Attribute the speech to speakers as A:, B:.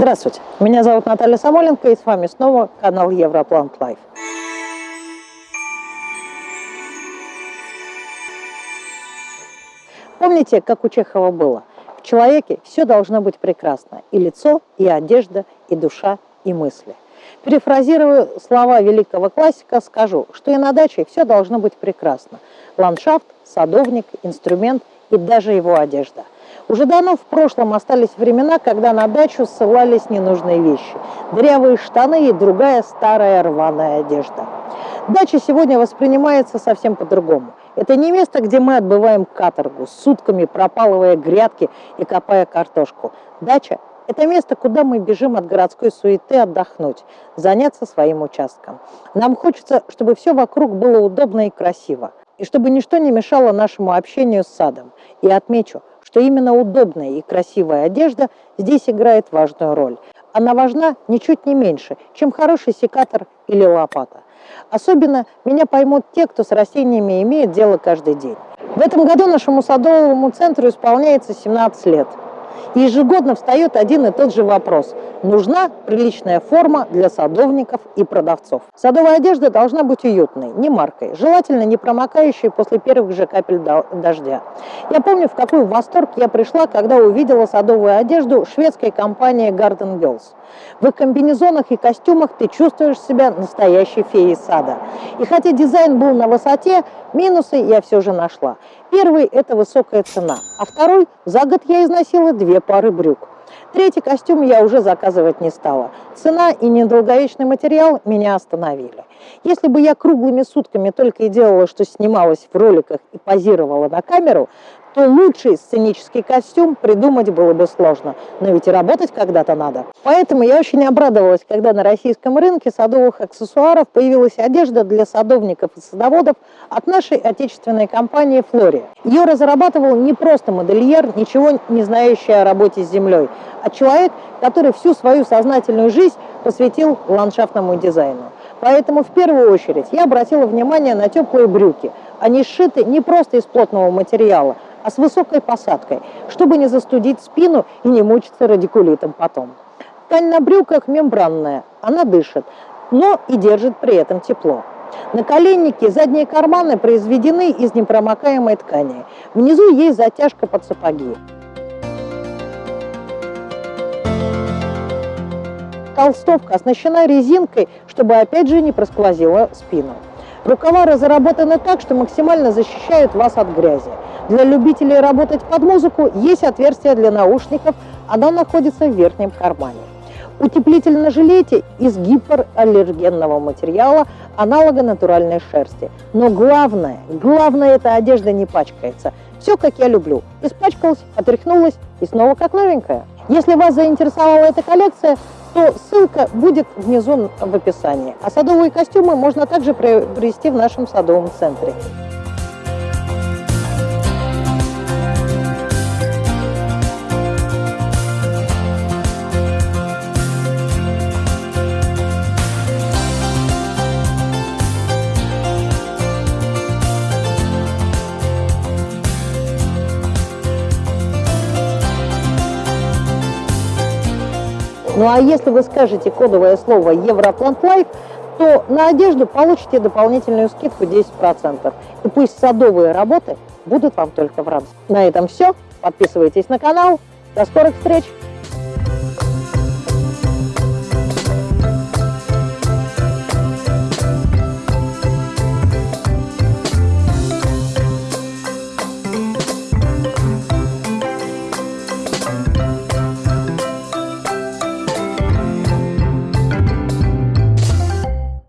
A: Здравствуйте, меня зовут Наталья Самоленко и с вами снова канал Europlant Life. Помните, как у Чехова было? В человеке все должно быть прекрасно. И лицо, и одежда, и душа, и мысли. Перефразируя слова великого классика, скажу, что и на даче все должно быть прекрасно. Ландшафт, садовник, инструмент и даже его одежда. Уже давно в прошлом остались времена, когда на дачу ссылались ненужные вещи. Дырявые штаны и другая старая рваная одежда. Дача сегодня воспринимается совсем по-другому. Это не место, где мы отбываем каторгу, сутками пропалывая грядки и копая картошку. Дача – это место, куда мы бежим от городской суеты отдохнуть, заняться своим участком. Нам хочется, чтобы все вокруг было удобно и красиво, и чтобы ничто не мешало нашему общению с садом. И отмечу, что именно удобная и красивая одежда здесь играет важную роль. Она важна ничуть не меньше, чем хороший секатор или лопата. Особенно меня поймут те, кто с растениями имеет дело каждый день. В этом году нашему садовому центру исполняется 17 лет. И ежегодно встает один и тот же вопрос. Нужна приличная форма для садовников и продавцов. Садовая одежда должна быть уютной, не маркой, желательно не промокающей после первых же капель дождя. Я помню, в какой восторг я пришла, когда увидела садовую одежду шведской компании Garden Girls. В их комбинезонах и костюмах ты чувствуешь себя настоящей феей сада. И хотя дизайн был на высоте, минусы я все же нашла. Первый – это высокая цена, а второй – за год я износила две пары брюк. Третий костюм я уже заказывать не стала. Цена и недолговечный материал меня остановили. Если бы я круглыми сутками только и делала, что снималась в роликах и позировала на камеру, то лучший сценический костюм придумать было бы сложно. Но ведь и работать когда-то надо. Поэтому я очень обрадовалась, когда на российском рынке садовых аксессуаров появилась одежда для садовников и садоводов от нашей отечественной компании «Флория». Ее разрабатывал не просто модельер, ничего не знающий о работе с землей, а человек, который всю свою сознательную жизнь посвятил ландшафтному дизайну. Поэтому в первую очередь я обратила внимание на теплые брюки. Они сшиты не просто из плотного материала, а с высокой посадкой, чтобы не застудить спину и не мучиться радикулитом потом. Ткань на брюках мембранная, она дышит, но и держит при этом тепло. Наколенники, задние карманы произведены из непромокаемой ткани. Внизу есть затяжка под сапоги. Толстовка оснащена резинкой, чтобы опять же не просквозила спину. Рукава разработаны так, что максимально защищают вас от грязи. Для любителей работать под музыку есть отверстие для наушников, оно находится в верхнем кармане. Утеплитель на жилете из гипоаллергенного материала, аналога натуральной шерсти. Но главное, главное, эта одежда не пачкается. Все, как я люблю. Испачкалась, отряхнулась и снова как новенькая. Если вас заинтересовала эта коллекция, то ссылка будет внизу в описании. А садовые костюмы можно также приобрести в нашем садовом центре. Ну а если вы скажете кодовое слово Europlant Life, то на одежду получите дополнительную скидку 10%. И пусть садовые работы будут вам только в радость. На этом все. Подписывайтесь на канал. До скорых встреч!